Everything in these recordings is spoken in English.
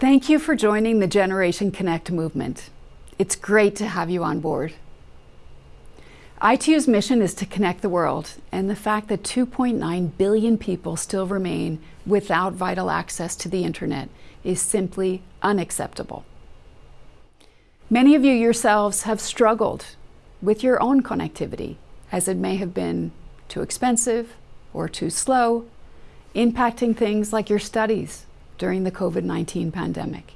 Thank you for joining the Generation Connect movement. It's great to have you on board. ITU's mission is to connect the world, and the fact that 2.9 billion people still remain without vital access to the internet is simply unacceptable. Many of you yourselves have struggled with your own connectivity, as it may have been too expensive or too slow, impacting things like your studies during the COVID-19 pandemic.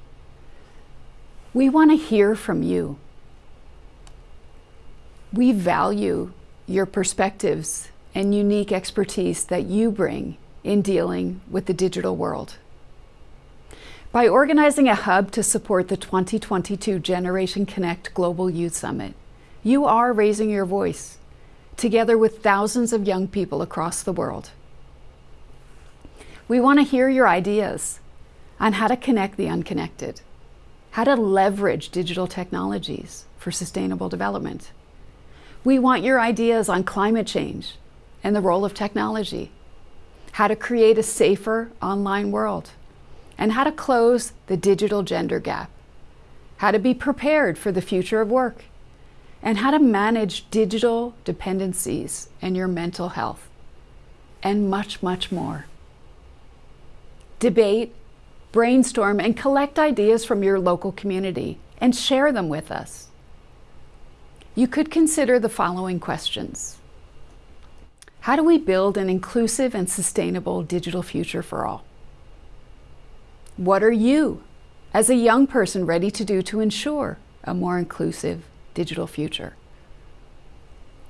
We want to hear from you. We value your perspectives and unique expertise that you bring in dealing with the digital world. By organizing a hub to support the 2022 Generation Connect Global Youth Summit, you are raising your voice, together with thousands of young people across the world. We want to hear your ideas on how to connect the unconnected, how to leverage digital technologies for sustainable development. We want your ideas on climate change and the role of technology, how to create a safer online world, and how to close the digital gender gap, how to be prepared for the future of work, and how to manage digital dependencies and your mental health, and much, much more. Debate, brainstorm, and collect ideas from your local community and share them with us. You could consider the following questions. How do we build an inclusive and sustainable digital future for all? What are you, as a young person, ready to do to ensure a more inclusive digital future?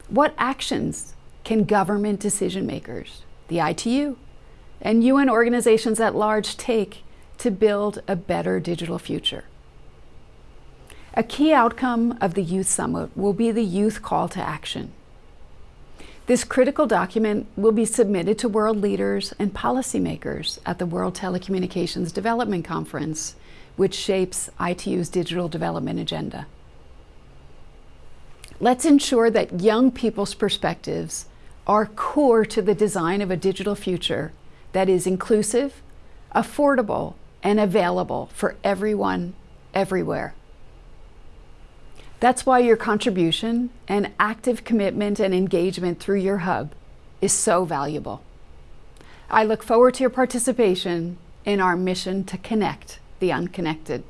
What actions can government decision makers, the ITU, and UN organizations at large take to build a better digital future? A key outcome of the Youth Summit will be the Youth Call to Action. This critical document will be submitted to world leaders and policymakers at the World Telecommunications Development Conference, which shapes ITU's digital development agenda. Let's ensure that young people's perspectives are core to the design of a digital future that is inclusive, affordable, and available for everyone, everywhere. That's why your contribution and active commitment and engagement through your hub is so valuable. I look forward to your participation in our mission to connect the unconnected.